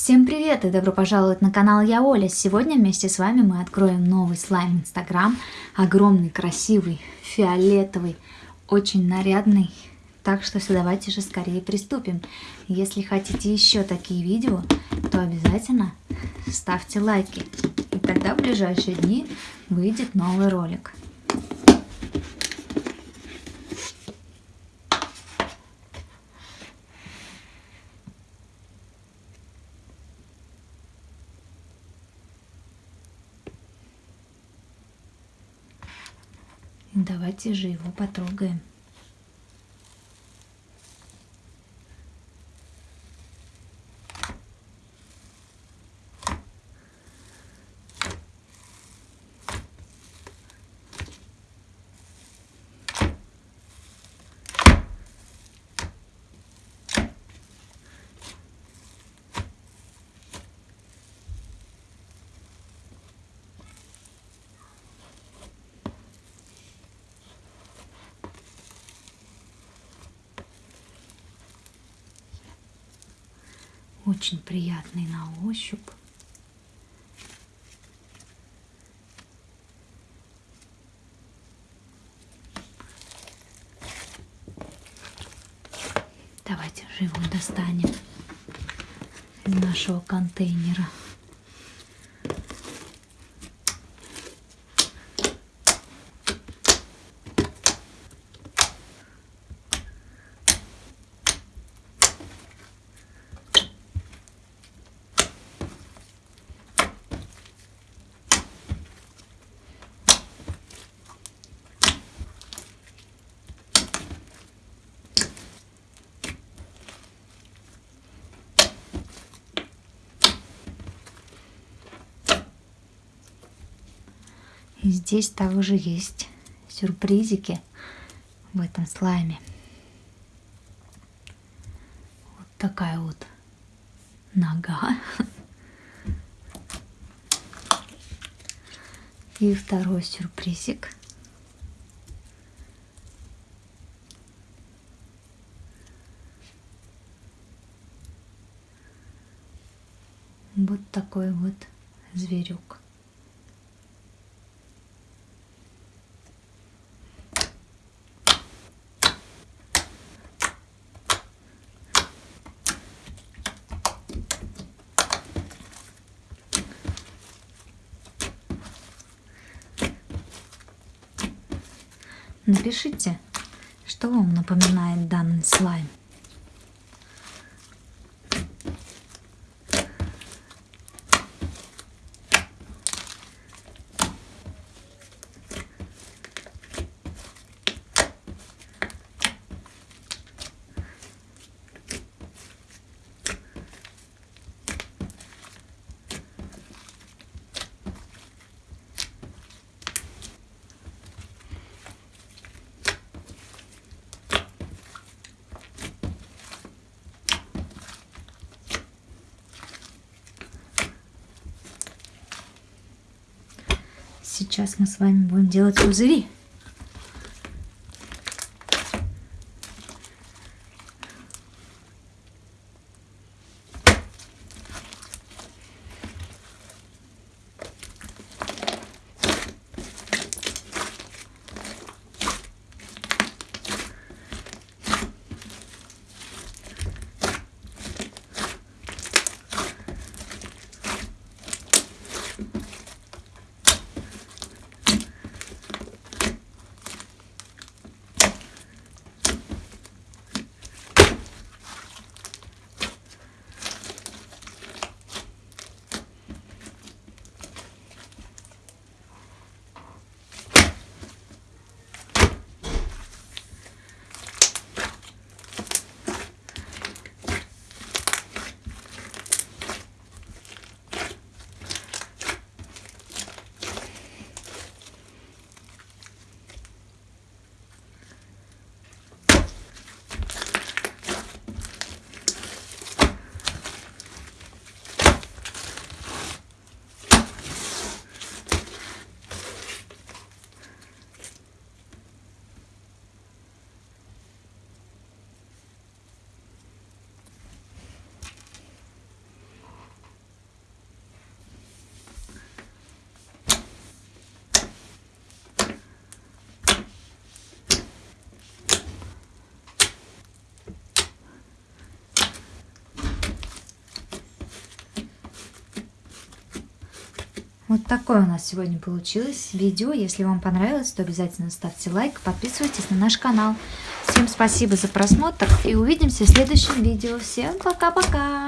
Всем привет и добро пожаловать на канал Я Оля. Сегодня вместе с вами мы откроем новый слайм Инстаграм. Огромный, красивый, фиолетовый, очень нарядный. Так что все, давайте же скорее приступим. Если хотите еще такие видео, то обязательно ставьте лайки. И тогда в ближайшие дни выйдет новый ролик. Давайте же его потрогаем. Очень приятный на ощупь. Давайте же его достанем из нашего контейнера. И здесь также есть сюрпризики в этом слайме. Вот такая вот нога. И второй сюрпризик. Вот такой вот зверек. Напишите, что вам напоминает данный слайм. Сейчас мы с вами будем делать пузыри. Вот такое у нас сегодня получилось видео. Если вам понравилось, то обязательно ставьте лайк, подписывайтесь на наш канал. Всем спасибо за просмотр и увидимся в следующем видео. Всем пока-пока!